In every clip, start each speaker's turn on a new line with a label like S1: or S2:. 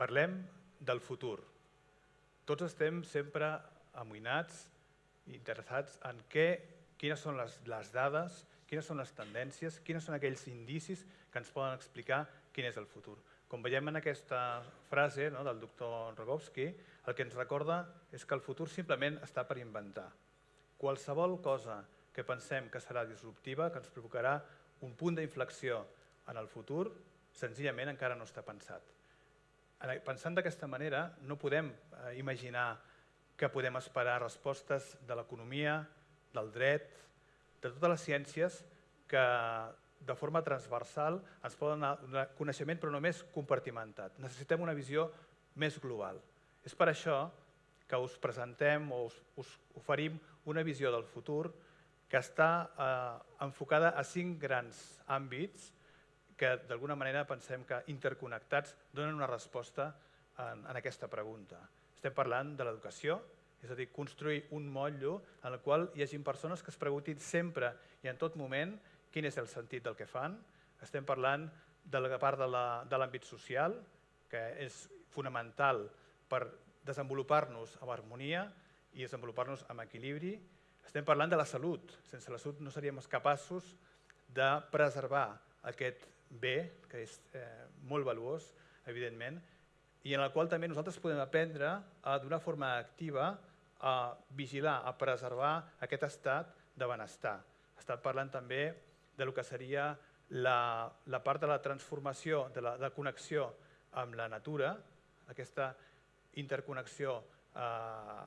S1: Parlem del futur. Tots estem sempre amoïnats interessats en què, quines són les, les dades, quines són les tendències, quines són aquells indicis que ens poden explicar quin és el futur. Com veiem en aquesta frase no, del doctor Rogowski, el que ens recorda és que el futur simplement està per inventar. Qualsevol cosa que pensem que serà disruptiva, que ens provocarà un punt d'inflexió en el futur, senzillament encara no està pensat. Pensant d'aquesta manera, no podem eh, imaginar que podem esperar respostes de l'economia, del dret, de totes les ciències que de forma transversal ens poden donar coneixement però només compartimentat. Necessitem una visió més global. És per això que us presentem o us, us oferim una visió del futur que està eh, enfocada a cinc grans àmbits que d'alguna manera pensem que interconnectats donen una resposta en, en aquesta pregunta. Estem parlant de l'educació, és a dir, construir un motllo en el qual hi hagi persones que es preguntin sempre i en tot moment quin és el sentit del que fan. Estem parlant de la part de l'àmbit social, que és fonamental per desenvolupar-nos amb harmonia i desenvolupar-nos amb equilibri. Estem parlant de la salut. Sense la salut no seríem capaços de preservar aquest bé, que és eh, molt valuós, evidentment, i en el qual també nosaltres podem aprendre a, d'una forma activa a vigilar, a preservar aquest estat de benestar. Estat parlant també de lo que seria la, la part de la transformació, de la de connexió amb la natura, aquesta interconnexió eh,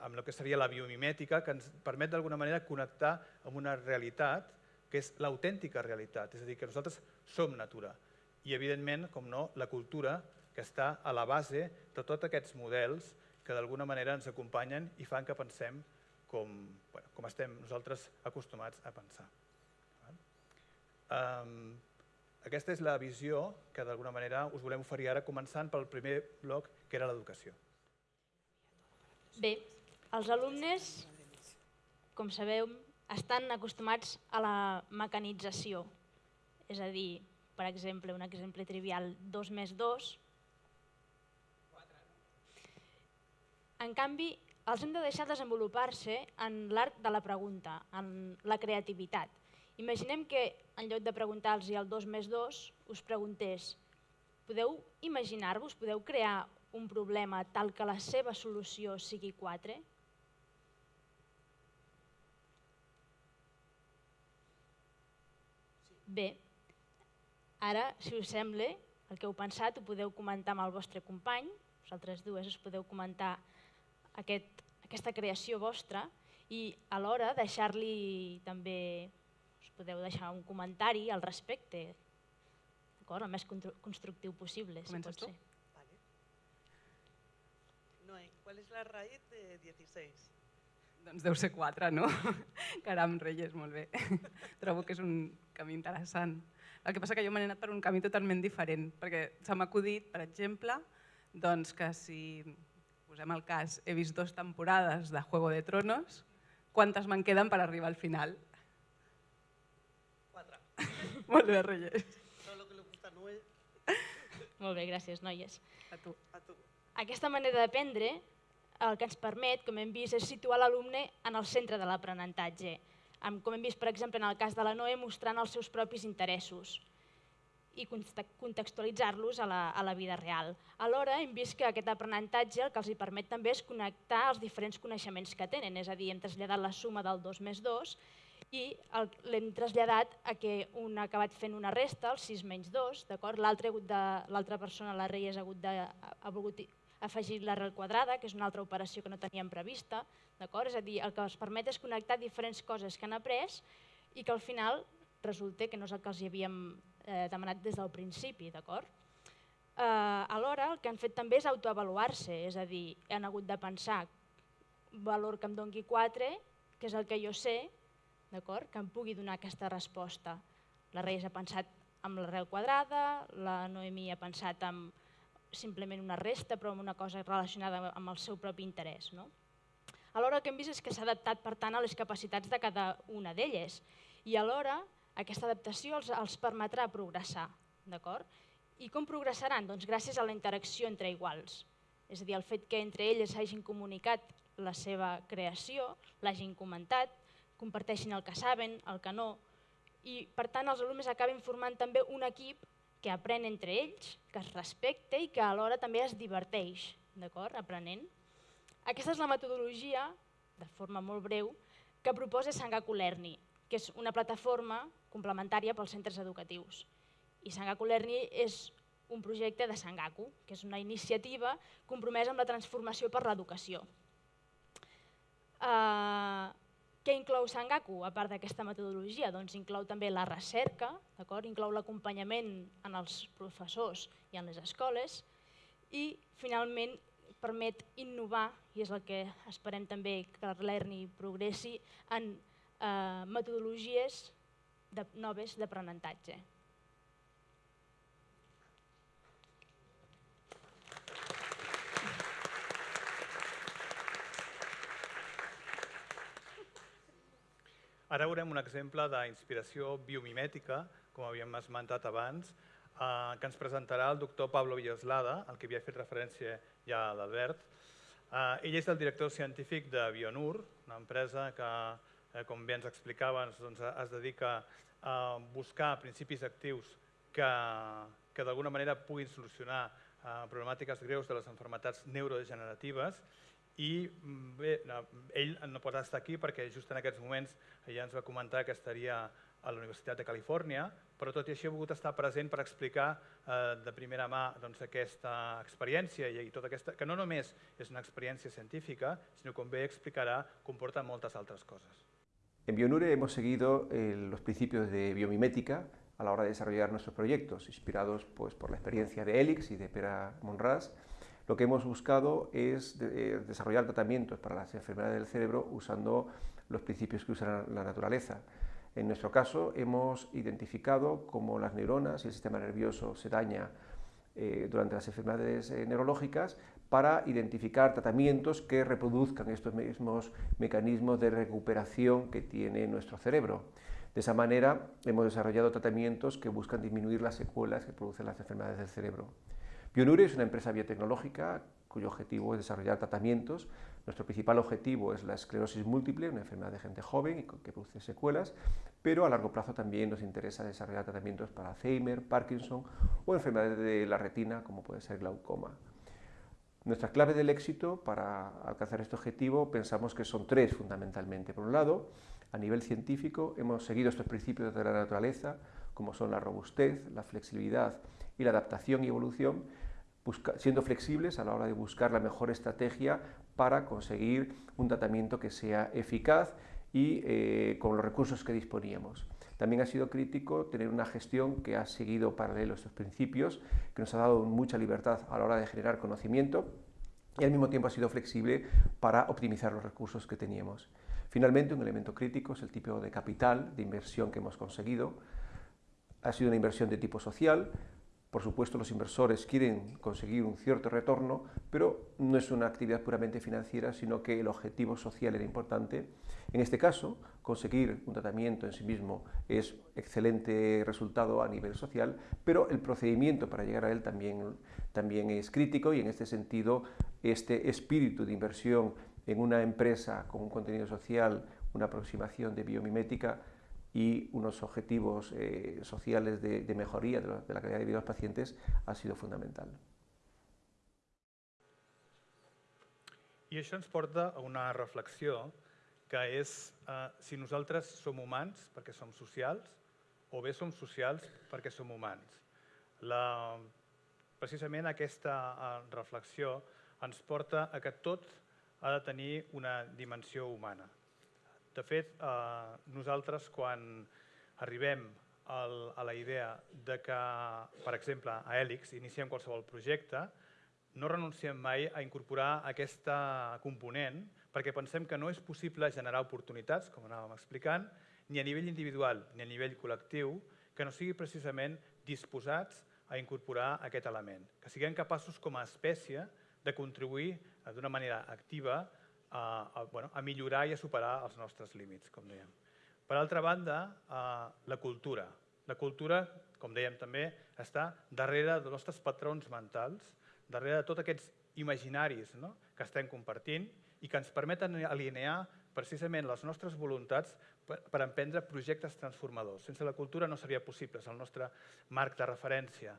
S1: amb el que seria la biomimètica, que ens permet d'alguna manera connectar amb una realitat que és l'autèntica realitat, és a dir, que nosaltres som natura. I, evidentment, com no, la cultura que està a la base de tots aquests models que d'alguna manera ens acompanyen i fan que pensem com, bueno, com estem nosaltres acostumats a pensar. Um, aquesta és la visió que d'alguna manera us volem oferir ara, començant pel primer bloc, que era l'educació.
S2: Bé, els alumnes, com sabeu, estan acostumats a la mecanització. És a dir, per exemple, un exemple trivial, 2 més 2. En canvi, els hem de deixar desenvolupar-se en l'art de la pregunta, en la creativitat. Imaginem que en lloc de preguntar-los el 2 més 2, us preguntés, podeu imaginar-vos, podeu crear un problema tal que la seva solució sigui 4? Bé, ara, si us sembla, el que heu pensat ho podeu comentar amb el vostre company, vosaltres dues us podeu comentar aquest, aquesta creació vostra i alhora deixar-li també, us podeu deixar un comentari al respecte, el més constructiu possible, si pot ser.
S3: ¿Cuál es la raíz de 16?
S4: Doncs deu ser 4, no? Caram, Reyes, molt bé. Trobo que és un camí interessant. El que passa que jo m'he anat per un camí totalment diferent, perquè se m'ha acudit, per exemple, doncs que si posem el cas, he vist dues temporades de Juego de Tronos, quantes me'n queden per arribar al final?
S3: Quatre.
S4: Molt bé, Reyes.
S3: Lo que le gusta a Noé.
S2: Molt bé, gràcies, noies.
S4: A tu.
S3: A tu.
S2: Aquesta manera d'aprendre el que ens permet, com hem vist, és situar l'alumne en el centre de l'aprenentatge, com hem vist, per exemple, en el cas de la Noé, mostrant els seus propis interessos i contextualitzar-los a, la, a la vida real. Alhora, hem vist que aquest aprenentatge el que els hi permet també és connectar els diferents coneixements que tenen, és a dir, hem traslladat la suma del 2 més 2 i l'hem traslladat a que un ha acabat fent una resta, el 6 menys 2, l'altra persona, la Reyes, ha, hagut de, ha volgut afegir l'arrel quadrada, que és una altra operació que no teníem prevista, d'acord? És a dir, el que es permet és connectar diferents coses que han après i que al final resulta que no és el que els havíem eh, demanat des del principi, d'acord? Eh, alhora, el que han fet també és autoavaluar-se, és a dir, han hagut de pensar valor que em doni 4, que és el que jo sé, d'acord? Que em pugui donar aquesta resposta. La Reis ha pensat amb l'arrel quadrada, la Noemí ha pensat amb simplement una resta, però amb una cosa relacionada amb el seu propi interès. No? Alhora el que hem vist és que s'ha adaptat per tant a les capacitats de cada una d'elles i alhora aquesta adaptació els, els permetrà progressar. d'acord? I com progressaran? Doncs gràcies a la interacció entre iguals. És a dir, el fet que entre elles hagin comunicat la seva creació, l'hagin comentat, comparteixin el que saben, el que no, i per tant els alumnes acaben formant també un equip que aprèn entre ells, que es respecta i que alhora també es diverteix, d'acord, aprenent. Aquesta és la metodologia, de forma molt breu, que proposa Sangaku Lerni, que és una plataforma complementària pels centres educatius. I Sangaku Lerni és un projecte de Sangaku, que és una iniciativa compromesa amb la transformació per l'educació. Uh, què inclou Sangaku, a part d'aquesta metodologia? Doncs inclou també la recerca, inclou l'acompanyament en els professors i en les escoles i finalment permet innovar, i és el que esperem també que l'ERNI progressi, en eh, metodologies de, noves d'aprenentatge.
S1: Ara veurem un exemple d'inspiració biomimètica, com havíem esmentat abans, eh, que ens presentarà el doctor Pablo Villoslada, al que havia fet referència ja l'Albert. Eh, ell és el director científic de Bionur, una empresa que, eh, com bé ens explicava, doncs, es dedica a buscar principis actius que, que d'alguna manera puguin solucionar eh, problemàtiques greus de les enfermetats neurodegeneratives i mm, bé, ell no pot estar aquí perquè just en aquests moments ja ens va comentar que estaria a la Universitat de Califòrnia, però tot i així ha volgut estar present per explicar eh, de primera mà doncs, aquesta experiència i, i tota aquesta, que no només és una experiència científica, sinó com bé explicarà, comporta moltes altres coses.
S5: En Bionure hemos seguido eh, los principios de biomimética a la hora de desarrollar nuestros proyectos, inspirados pues, por la experiencia de Elix y de Pera Monras, Lo que hemos buscado es eh, desarrollar tratamientos para las enfermedades del cerebro usando los principios que usa la naturaleza. En nuestro caso hemos identificado cómo las neuronas y el sistema nervioso se daña eh, durante las enfermedades eh, neurológicas para identificar tratamientos que reproduzcan estos mismos mecanismos de recuperación que tiene nuestro cerebro. De esa manera hemos desarrollado tratamientos que buscan disminuir las secuelas que producen las enfermedades del cerebro. Bionure es una empresa biotecnológica cuyo objetivo es desarrollar tratamientos. Nuestro principal objetivo es la esclerosis múltiple, una enfermedad de gente joven y que produce secuelas, pero a largo plazo también nos interesa desarrollar tratamientos para Alzheimer, Parkinson o enfermedades de la retina como puede ser glaucoma. Nuestra clave del éxito para alcanzar este objetivo pensamos que son tres fundamentalmente. Por un lado, a nivel científico hemos seguido estos principios de la naturaleza, como son la robustez, la flexibilidad y la adaptación y evolución, siendo flexibles a la hora de buscar la mejor estrategia para conseguir un tratamiento que sea eficaz y eh, con los recursos que disponíamos. También ha sido crítico tener una gestión que ha seguido paralelo estos principios, que nos ha dado mucha libertad a la hora de generar conocimiento y al mismo tiempo ha sido flexible para optimizar los recursos que teníamos. Finalmente, un elemento crítico es el tipo de capital, de inversión que hemos conseguido. Ha sido una inversión de tipo social, por supuesto, los inversores quieren conseguir un cierto retorno, pero no es una actividad puramente financiera, sino que el objetivo social era importante. En este caso, conseguir un tratamiento en sí mismo es excelente resultado a nivel social, pero el procedimiento para llegar a él también, también es crítico y en este sentido este espíritu de inversión en una empresa con un contenido social, una aproximación de biomimética, y unos objetivos eh, sociales de, de mejoría de, lo, de la calidad de vida dels pacientes ha sido fundamental.
S1: I això ens porta a una reflexió que és eh, si nosaltres som humans perquè som socials o bé som socials perquè som humans. La, precisament aquesta eh, reflexió ens porta a que tot ha de tenir una dimensió humana. De fet, eh, nosaltres quan arribem al, a la idea de que, per exemple, a Helix iniciem qualsevol projecte, no renunciem mai a incorporar aquesta component perquè pensem que no és possible generar oportunitats, com anàvem explicant, ni a nivell individual ni a nivell col·lectiu, que no sigui precisament disposats a incorporar aquest element. Que siguem capaços com a espècie de contribuir d'una manera activa a, a, bueno, a millorar i a superar els nostres límits, com dèiem. Per altra banda, eh, la cultura. La cultura, com dèiem també, està darrere dels nostres patrons mentals, darrere de tots aquests imaginaris no? que estem compartint i que ens permeten alinear precisament les nostres voluntats per, per emprendre projectes transformadors. Sense la cultura no seria possible, és el nostre marc de referència.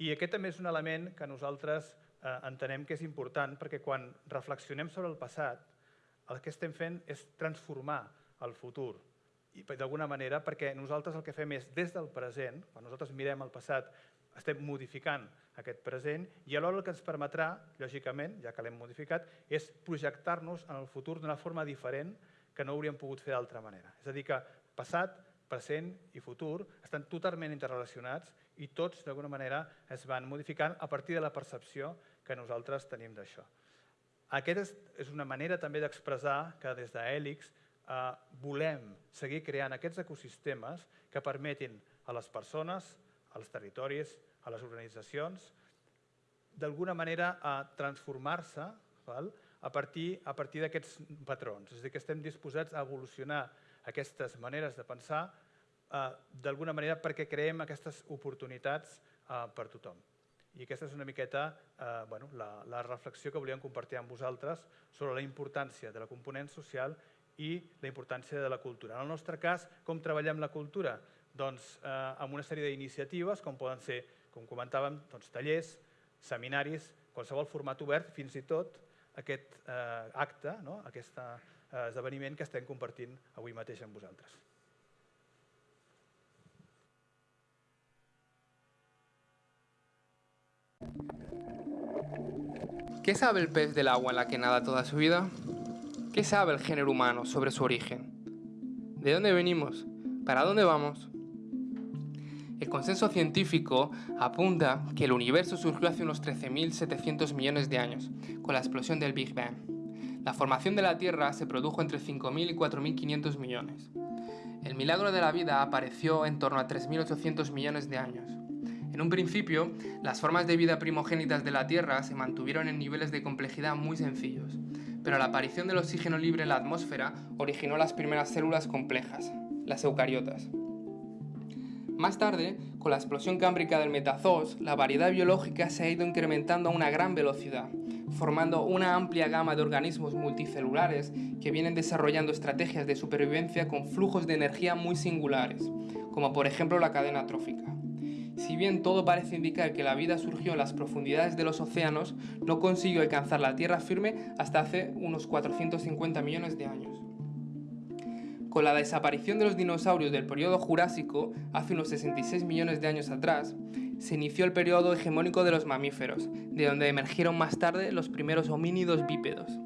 S1: I aquest també és un element que nosaltres eh, entenem que és important perquè quan reflexionem sobre el passat, el que estem fent és transformar el futur. I d'alguna manera, perquè nosaltres el que fem és, des del present, quan nosaltres mirem el passat, estem modificant aquest present i alhora el que ens permetrà, lògicament, ja que l'hem modificat, és projectar-nos en el futur d'una forma diferent que no hauríem pogut fer d'altra manera. És a dir, que passat, present i futur estan totalment interrelacionats i tots, d'alguna manera, es van modificant a partir de la percepció que nosaltres tenim d'això. Aquesta és, una manera també d'expressar que des d'Hèlix eh, volem seguir creant aquests ecosistemes que permetin a les persones, als territoris, a les organitzacions, d'alguna manera a transformar-se a partir, a partir d'aquests patrons. És a dir, que estem disposats a evolucionar aquestes maneres de pensar eh, d'alguna manera perquè creem aquestes oportunitats eh, per tothom. I aquesta és una miqueta eh, bueno, la, la reflexió que volíem compartir amb vosaltres sobre la importància de la component social i la importància de la cultura. En el nostre cas, com treballem la cultura? Doncs eh, amb una sèrie d'iniciatives, com poden ser, com comentàvem, doncs, tallers, seminaris, qualsevol format obert, fins i tot aquest eh, acte, no? aquest eh, esdeveniment que estem compartint avui mateix amb vosaltres.
S6: ¿Qué sabe el pez del agua en la que nada toda su vida? ¿Qué sabe el género humano sobre su origen? ¿De dónde venimos? ¿Para dónde vamos? El consenso científico apunta que el universo surgió hace unos 13.700 millones de años, con la explosión del Big Bang. La formación de la Tierra se produjo entre 5.000 y 4.500 millones. El milagro de la vida apareció en torno a 3.800 millones de años. En un principio, las formas de vida primogénitas de la Tierra se mantuvieron en niveles de complejidad muy sencillos, pero la aparición del oxígeno libre en la atmósfera originó las primeras células complejas, las eucariotas. Más tarde, con la explosión cámbrica del metazoos, la variedad biológica se ha ido incrementando a una gran velocidad, formando una amplia gama de organismos multicelulares que vienen desarrollando estrategias de supervivencia con flujos de energía muy singulares, como por ejemplo la cadena trófica. Si bien todo parece indicar que la vida surgió en las profundidades de los océanos, no consiguió alcanzar la tierra firme hasta hace unos 450 millones de años. Con la desaparición de los dinosaurios del periodo Jurásico, hace unos 66 millones de años atrás, se inició el periodo hegemónico de los mamíferos, de donde emergieron más tarde los primeros homínidos bípedos.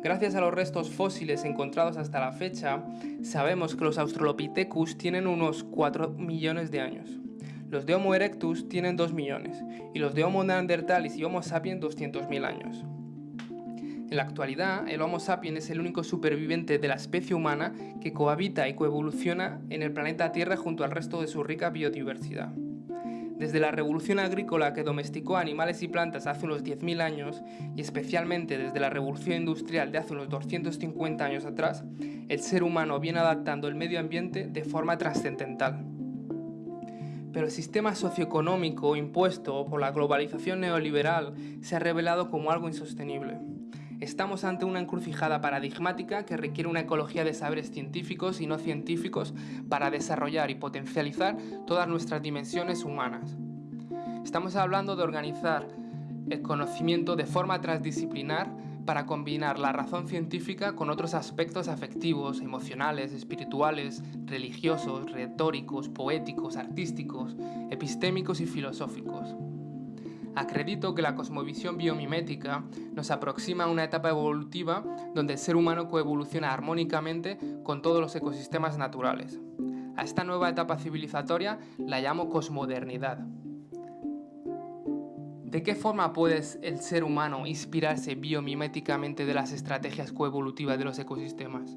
S6: Gracias a los restos fósiles encontrados hasta la fecha, sabemos que los Australopithecus tienen unos 4 millones de años. Los de Homo erectus tienen 2 millones y los de Homo neanderthalis y Homo sapiens 200.000 años. En la actualidad, el Homo sapiens es el único superviviente de la especie humana que cohabita y coevoluciona en el planeta Tierra junto al resto de su rica biodiversidad. Desde la revolución agrícola que domesticó animales y plantas hace unos 10.000 años, y especialmente desde la revolución industrial de hace unos 250 años atrás, el ser humano viene adaptando el medio ambiente de forma trascendental. Pero el sistema socioeconómico impuesto por la globalización neoliberal se ha revelado como algo insostenible. Estamos ante una encrucijada paradigmática que requiere una ecología de saberes científicos y no científicos para desarrollar y potencializar todas nuestras dimensiones humanas. Estamos hablando de organizar el conocimiento de forma transdisciplinar para combinar la razón científica con otros aspectos afectivos, emocionales, espirituales, religiosos, retóricos, poéticos, artísticos, epistémicos y filosóficos. Acredito que la cosmovisión biomimética nos aproxima a una etapa evolutiva donde el ser humano coevoluciona armónicamente con todos los ecosistemas naturales. A esta nueva etapa civilizatoria la llamo cosmodernidad. ¿De qué forma puede el ser humano inspirarse biomiméticamente de las estrategias coevolutivas de los ecosistemas?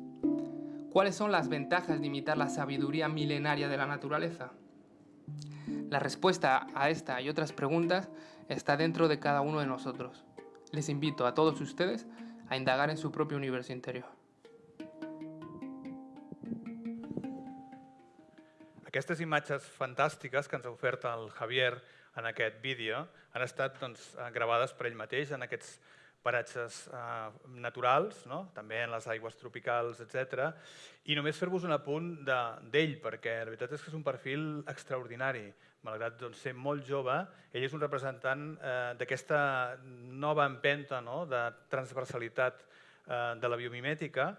S6: ¿Cuáles son las ventajas de imitar la sabiduría milenaria de la naturaleza? La respuesta a esta y otras preguntas está dentro de cada uno de nosotros. Les invito a todos ustedes a indagar en su propio universo interior.
S1: Aquestes imatges fantàstiques que ens ha ofert el Javier en aquest han estat doncs, gravades per ell mateix en aquests paratges eh, naturals, no? també en les aigües tropicals, etc. I només fer-vos un apunt d'ell, de, perquè la veritat és que és un perfil extraordinari. Malgrat doncs, ser molt jove, ell és un representant eh, d'aquesta nova empenta no? de transversalitat eh, de la biomimètica.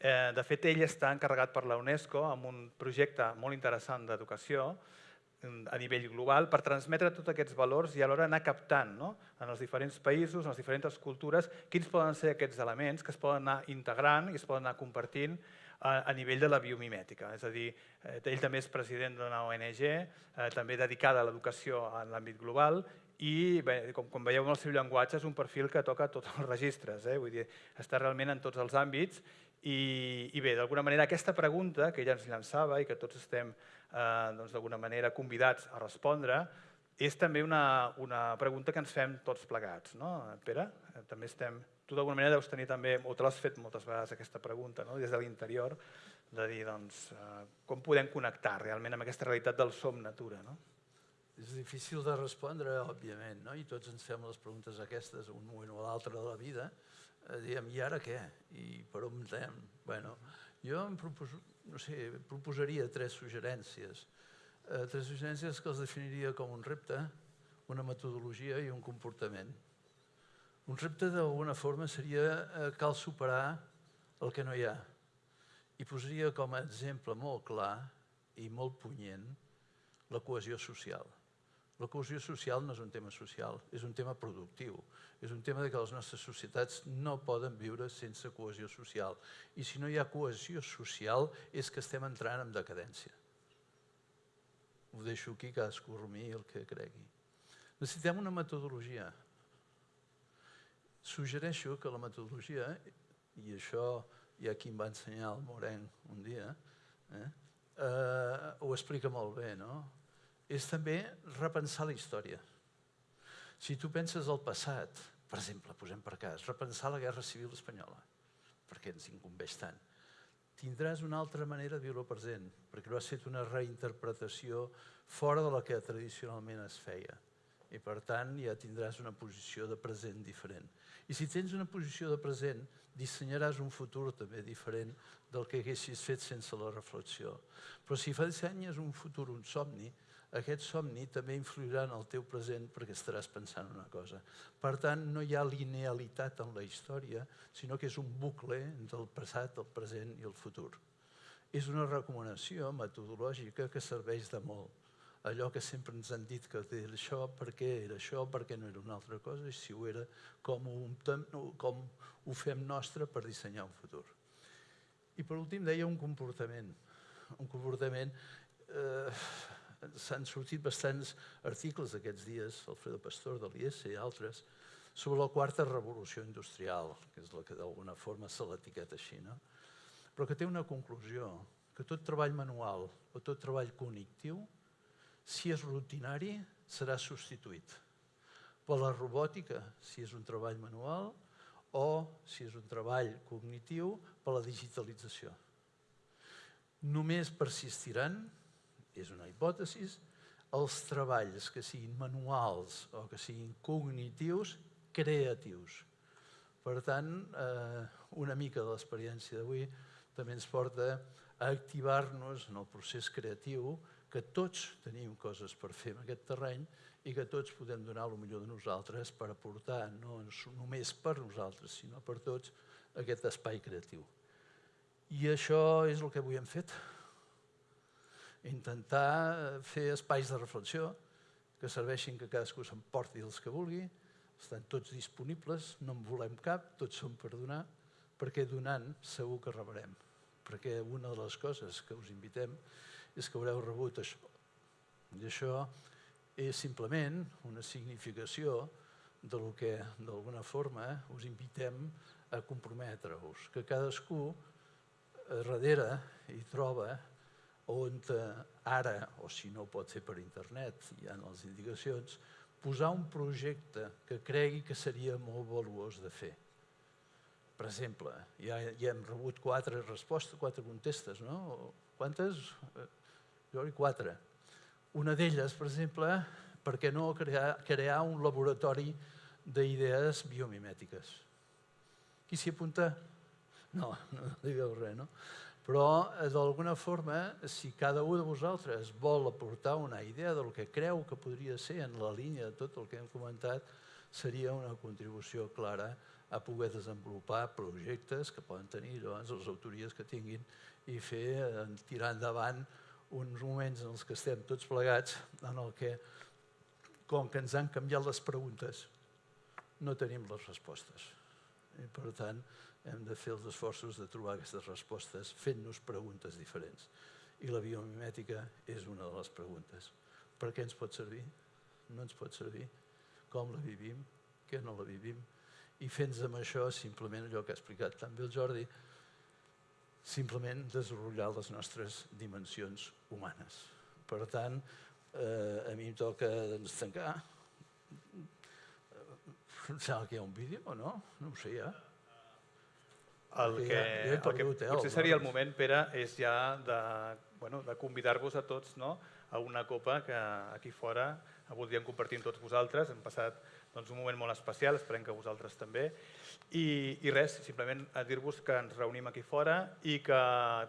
S1: Eh, de fet, ell està encarregat per la UNESCO amb un projecte molt interessant d'educació, a nivell global per transmetre tots aquests valors i alhora anar captant no? en els diferents països, en les diferents cultures, quins poden ser aquests elements que es poden anar integrant i es poden anar compartint a, a nivell de la biomimètica. És a dir, eh, ell també és president d'una ONG, eh, també dedicada a l'educació en l'àmbit global i bé, com, com veieu en el seu llenguatge és un perfil que toca tots els registres, eh? Vull dir, està realment en tots els àmbits i, i bé, d'alguna manera aquesta pregunta que ella ens llançava i que tots estem eh, doncs, d'alguna manera convidats a respondre, és també una, una pregunta que ens fem tots plegats. No? Pere, eh, també estem... Tu d'alguna manera deus tenir també, o te l'has fet moltes vegades aquesta pregunta, no? des de l'interior, de dir doncs, eh, com podem connectar realment amb aquesta realitat del som-natura. No?
S7: És difícil de respondre, òbviament, no? i tots ens fem les preguntes aquestes un moment o l'altre de la vida, diem, i ara què? I per on anem? Bueno, jo em proposo, no sé, proposaria tres suggerències. Eh, tres suggerències que els definiria com un repte, una metodologia i un comportament. Un repte d'alguna forma seria eh, cal superar el que no hi ha. I posaria com a exemple molt clar i molt punyent la cohesió social. La cohesió social no és un tema social, és un tema productiu. És un tema de que les nostres societats no poden viure sense cohesió social. I si no hi ha cohesió social és que estem entrant en decadència. Ho deixo aquí, cadascú rumi el que cregui. Necessitem una metodologia. Suggereixo que la metodologia, i això hi ha qui em va ensenyar el Morenc un dia, eh, eh, ho explica molt bé, no? És també repensar la història. Si tu penses al passat, per exemple, posem per cas, repensar la Guerra Civil Espanyola, perquè ens incumbeix tant, tindràs una altra manera de viure el present, perquè ho has fet una reinterpretació fora de la que tradicionalment es feia. I per tant ja tindràs una posició de present diferent. I si tens una posició de present, dissenyaràs un futur també diferent del que haguessis fet sense la reflexió. Però si fa dissenyes un futur, un somni, aquest somni també influirà en el teu present perquè estaràs pensant una cosa. Per tant, no hi ha linealitat en la història, sinó que és un bucle entre el passat, el present i el futur. És una recomanació metodològica que serveix de molt. Allò que sempre ens han dit que era això, per què era això, per què no era una altra cosa, i si ho era, com ho, com ho fem nostre per dissenyar un futur. I per últim deia un comportament. Un comportament eh, s'han sortit bastants articles aquests dies, Alfredo Pastor de l'IES i altres, sobre la quarta revolució industrial, que és la que d'alguna forma se l'etiqueta així, no? però que té una conclusió, que tot treball manual o tot treball cognitiu, si és rutinari, serà substituït per la robòtica, si és un treball manual, o, si és un treball cognitiu, per la digitalització. Només persistiran és una hipòtesi, els treballs que siguin manuals o que siguin cognitius, creatius. Per tant, eh, una mica de l'experiència d'avui també ens porta a activar-nos en el procés creatiu, que tots tenim coses per fer en aquest terreny i que tots podem donar el millor de nosaltres per aportar, no només per nosaltres, sinó per tots, aquest espai creatiu. I això és el que avui hem fet intentar fer espais de reflexió que serveixin que cadascú s'emporti els que vulgui, estan tots disponibles, no en volem cap, tots són per donar, perquè donant segur que rebrem. Perquè una de les coses que us invitem és que haureu rebut això. I això és simplement una significació de lo que, d'alguna forma, us invitem a comprometre-us, que cadascú eh, darrere hi troba on eh, ara, o si no pot ser per internet, hi ha les indicacions, posar un projecte que cregui que seria molt valuós de fer. Per exemple, ja, ja hem rebut quatre respostes, quatre contestes, no? Quantes? Jo dic quatre. Una d'elles, per exemple, per què no crear, crear un laboratori d'idees biomimètiques? Qui s'hi apunta? No, no digueu res, no? Però, d'alguna forma, si cada un de vosaltres vol aportar una idea del que creu que podria ser en la línia de tot el que hem comentat, seria una contribució clara a poder desenvolupar projectes que poden tenir llavors les autories que tinguin i fer eh, tirar endavant uns moments en els que estem tots plegats en el que, com que ens han canviat les preguntes, no tenim les respostes. I per tant, hem de fer els esforços de trobar aquestes respostes fent-nos preguntes diferents. I la biomimètica és una de les preguntes. Per què ens pot servir? No ens pot servir? Com la vivim? Què no la vivim? I fent amb això simplement allò que ha explicat també el Jordi, simplement desenvolupar les nostres dimensions humanes. Per tant, eh, a mi em toca doncs, tancar. Em sembla que hi ha un vídeo o no? No ho sé ja.
S1: El que,
S7: ja- ja he
S1: el que
S7: perdut, eh,
S1: potser
S7: el
S1: seria el moment, Pere, és ja de, bueno, de convidar-vos a tots no? a una copa que aquí fora voldríem compartir amb tots vosaltres. Hem passat doncs, un moment molt especial, esperem que vosaltres també. I, I res, simplement a dir-vos que ens reunim aquí fora i que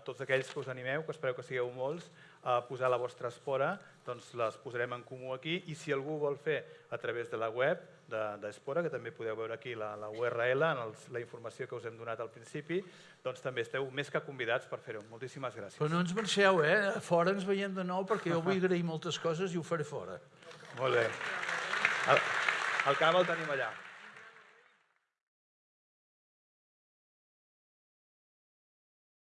S1: tots aquells que us animeu, que espero que sigueu molts, a posar la vostra espora, doncs les posarem en comú aquí i si algú vol fer a través de la web de- d'Espora, que també podeu veure aquí la, la URL, en els, la informació que us hem donat al principi, doncs també esteu més que convidats per fer-ho. Moltíssimes gràcies.
S7: Però no ens marxeu, eh? A fora ens veiem de nou perquè jo vull agrair moltes coses i ho faré fora.
S1: Molt bé. El, el cava el tenim allà.